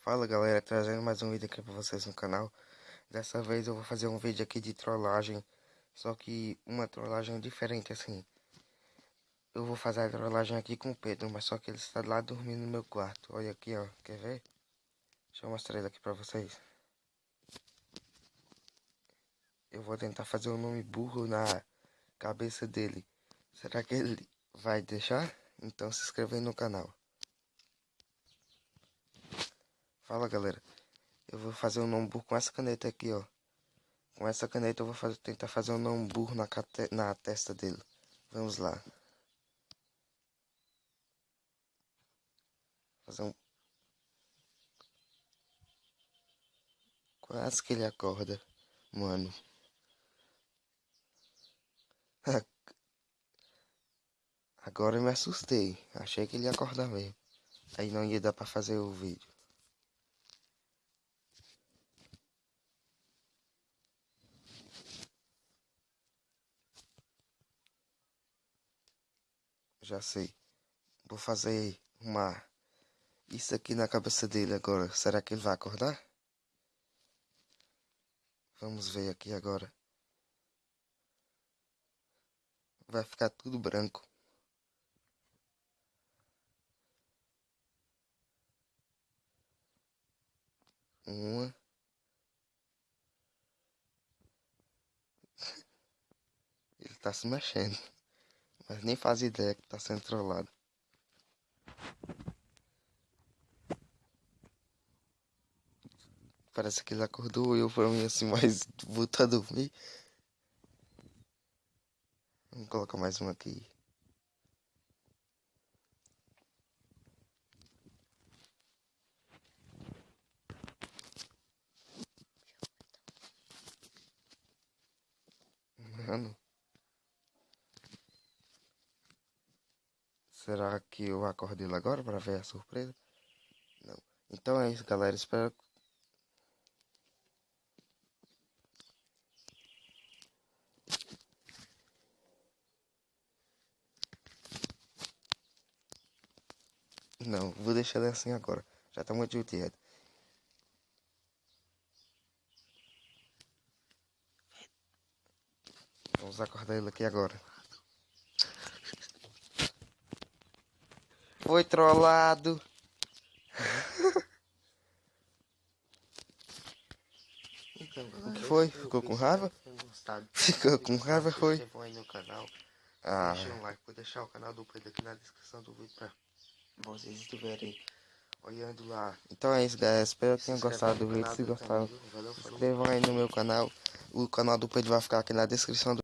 Fala galera, trazendo mais um vídeo aqui pra vocês no canal. Dessa vez eu vou fazer um vídeo aqui de trollagem Só que uma trollagem diferente assim. Eu vou fazer a trollagem aqui com o Pedro Mas só que ele está lá dormindo no meu quarto. Olha aqui ó, quer ver? Deixa eu mostrar ele aqui pra vocês. Eu vou tentar fazer um nome burro na cabeça dele. Será que ele vai deixar? Então se inscreva aí no canal Fala galera, eu vou fazer um nome burro com essa caneta aqui ó. Com essa caneta eu vou fazer, tentar fazer um nome burro na, na testa dele. Vamos lá. Fazer um Quase que ele acorda, mano. Agora eu me assustei, achei que ele ia acordar mesmo. Aí não ia dar pra fazer o vídeo Já sei. Vou fazer uma... Isso aqui na cabeça dele agora. Será que ele vai acordar? Vamos ver aqui agora. Vai ficar tudo branco. Uma. Ele tá se mexendo. Mas nem faz ideia que tá sendo trollado. Parece que ele acordou eu pra mim assim, mas voltar a dormir. Vamos colocar mais um aqui. Mano. Será que eu acordo ele agora para ver a surpresa? Não. Então é isso, galera. Espero Não, vou deixar ele assim agora. Já tá muito judiado. Vamos acordar ele aqui agora. Foi trollado. Então, o que foi? Ficou com raiva? Ficou com raiva, foi? aí no canal. Ah. Deixa um like, vou deixar o canal do Pedro aqui na descrição do vídeo pra vocês estiverem olhando lá. Então é isso, galera. Espero que tenham gostado do vídeo. Se gostaram, se inscrevam aí no meu canal. O canal do Pedro vai ficar aqui na descrição do